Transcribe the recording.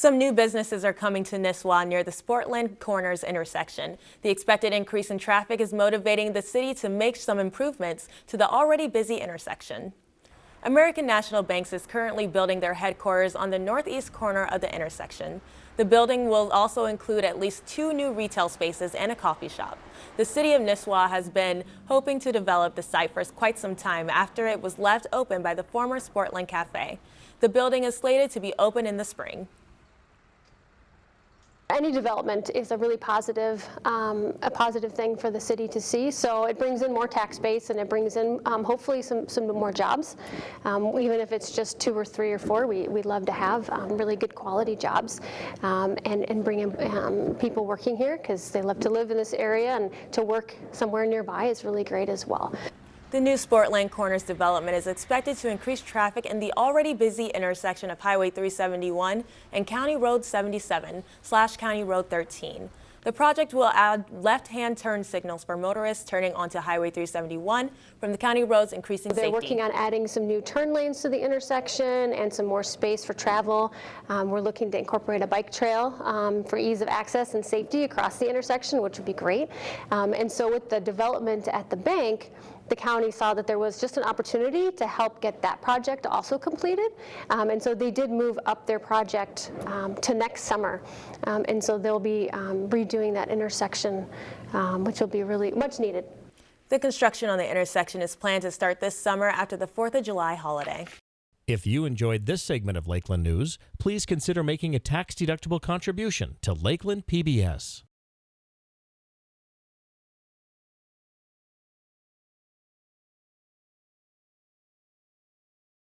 Some new businesses are coming to Nisswa near the Sportland Corners intersection. The expected increase in traffic is motivating the city to make some improvements to the already busy intersection. American National Banks is currently building their headquarters on the northeast corner of the intersection. The building will also include at least two new retail spaces and a coffee shop. The city of Nisswa has been hoping to develop the site for quite some time after it was left open by the former Sportland Cafe. The building is slated to be open in the spring. Any development is a really positive, um, a positive thing for the city to see. So it brings in more tax base and it brings in um, hopefully some, some more jobs. Um, even if it's just two or three or four, we, we'd love to have um, really good quality jobs um, and, and bring in people working here because they love to live in this area and to work somewhere nearby is really great as well. The new Sportland Corners development is expected to increase traffic in the already busy intersection of Highway 371 and County Road 77 slash County Road 13. The project will add left-hand turn signals for motorists turning onto Highway 371 from the county roads, increasing They're safety. working on adding some new turn lanes to the intersection and some more space for travel. Um, we're looking to incorporate a bike trail um, for ease of access and safety across the intersection, which would be great. Um, and so with the development at the bank, the county saw that there was just an opportunity to help get that project also completed. Um, and so they did move up their project um, to next summer. Um, and so they'll be um, redoing that intersection, um, which will be really much needed. The construction on the intersection is planned to start this summer after the 4th of July holiday. If you enjoyed this segment of Lakeland News, please consider making a tax-deductible contribution to Lakeland PBS.